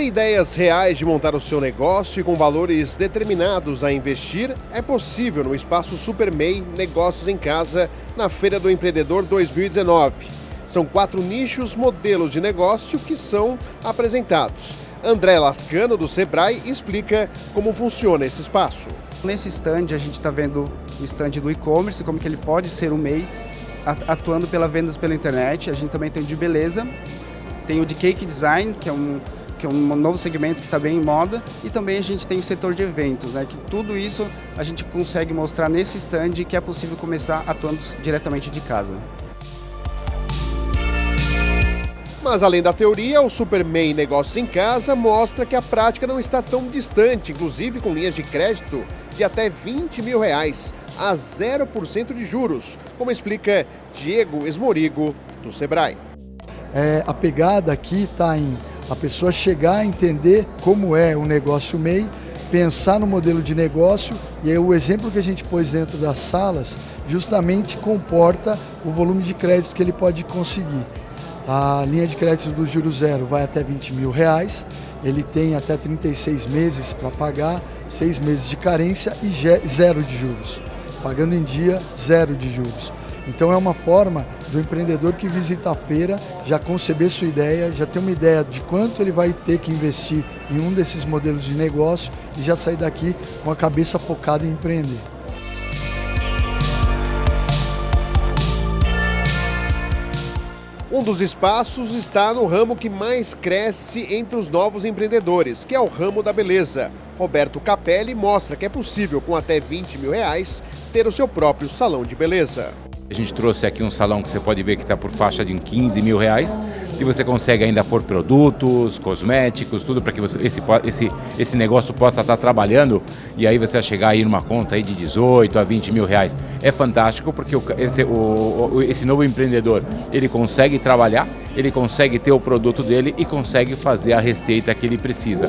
ideias reais de montar o seu negócio e com valores determinados a investir é possível no espaço SuperMEI Negócios em Casa, na Feira do Empreendedor 2019. São quatro nichos modelos de negócio que são apresentados. André Lascano, do Sebrae, explica como funciona esse espaço. Nesse stand a gente está vendo o stand do e-commerce, como que ele pode ser um MEI atuando pela vendas pela internet. A gente também tem o de beleza, tem o de cake design, que é um que é um novo segmento que está bem em moda, e também a gente tem o setor de eventos, né, que tudo isso a gente consegue mostrar nesse stand que é possível começar atuando diretamente de casa. Mas além da teoria, o Superman Negócios em Casa mostra que a prática não está tão distante, inclusive com linhas de crédito de até 20 mil reais a 0% de juros, como explica Diego Esmorigo, do Sebrae. É, a pegada aqui está em a pessoa chegar a entender como é o negócio MEI, pensar no modelo de negócio e aí o exemplo que a gente pôs dentro das salas justamente comporta o volume de crédito que ele pode conseguir. A linha de crédito do juro zero vai até 20 mil reais, ele tem até 36 meses para pagar, 6 meses de carência e zero de juros. Pagando em dia, zero de juros. Então é uma forma do empreendedor que visita a feira já conceber sua ideia, já ter uma ideia de quanto ele vai ter que investir em um desses modelos de negócio e já sair daqui com a cabeça focada em empreender. Um dos espaços está no ramo que mais cresce entre os novos empreendedores, que é o ramo da beleza. Roberto Capelli mostra que é possível, com até 20 mil reais, ter o seu próprio salão de beleza. A gente trouxe aqui um salão que você pode ver que está por faixa de 15 mil reais e você consegue ainda pôr produtos, cosméticos, tudo para que você, esse, esse, esse negócio possa estar tá trabalhando e aí você vai chegar aí numa conta aí de 18 a 20 mil reais. É fantástico porque o, esse, o, esse novo empreendedor ele consegue trabalhar, ele consegue ter o produto dele e consegue fazer a receita que ele precisa.